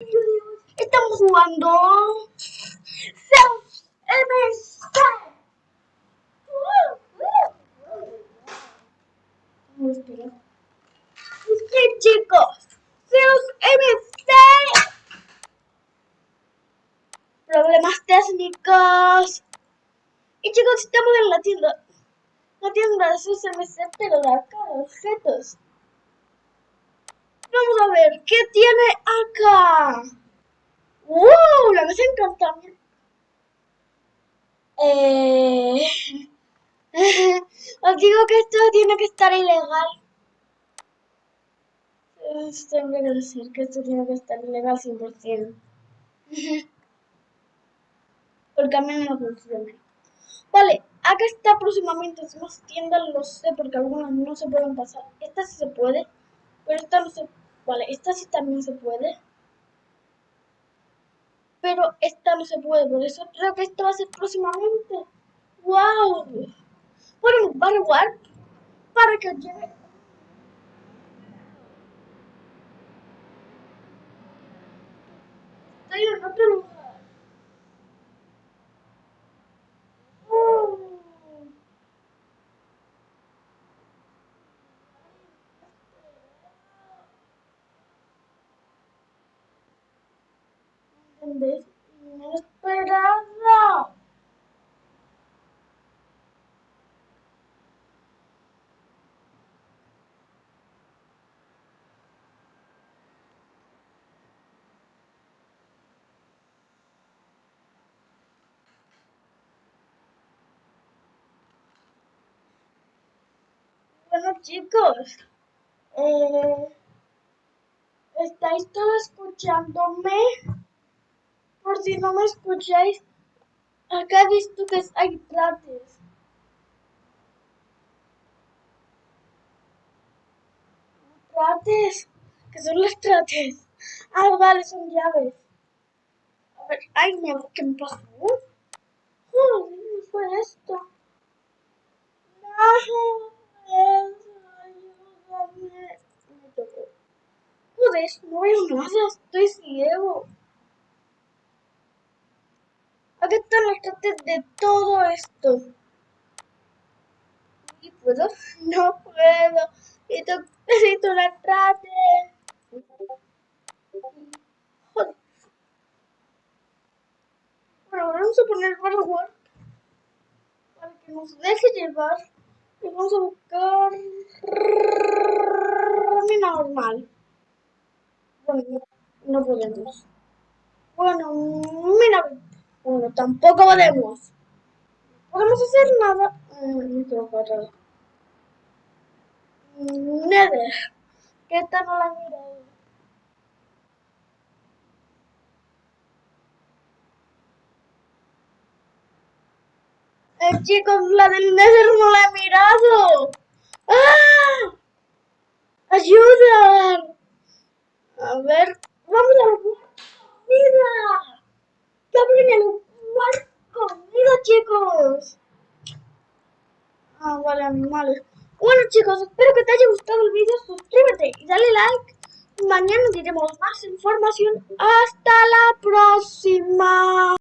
Estamos jugando Zeus MC. Sí, chicos, Zeus MC. Problemas técnicos. Y chicos, estamos en la tienda. La tienda de Zeus MC, pero de acá, objetos. Vamos a ver, ¿qué tiene acá? ¡Wow! La mesa encantamiento. Eh... Os digo que esto tiene que estar ilegal. Tengo que decir que esto tiene que estar ilegal 100%. Porque a mí no funciona. Vale, acá está próximamente. Más tiendas, lo sé, porque algunas no se pueden pasar. Esta sí se puede, pero esta no se Vale, esta sí también se puede. Pero esta no se puede, por eso creo que esto va a ser próximamente. ¡Wow! Bueno, va a para que llegue. En otro lugar. inesperada. Bueno chicos, eh, ¿estáis todos escuchándome? Por si no me escucháis, acá he visto que hay trates. Trates, que son los trates. Ah, vale, son llaves. A ver, ay, ¿qué me pasó? Joder, ¿qué fue esto? No, ayúdame. Me tocó. Joder, no veo nada, estoy ciego. Aquí están los trates de todo esto. ¿Y puedo? No puedo. Necesito una trate. Joder. Bueno, vamos a poner hardware para que nos deje llevar. Y vamos a buscar mi normal. Bueno, no podemos. Bueno, mira. Bueno, tampoco podemos. Podemos hacer nada. Nether. ¿Qué tal no la mirado? Eh, chicos, la del Nether no la he mirado. ¡Ah! ¡Ayuda! A ver, vamos a ver. ¡Mira! En el conmigo, chicos. Ah, vale, animales. Bueno, chicos, espero que te haya gustado el vídeo. Suscríbete y dale like. Mañana diremos más información. Hasta la próxima.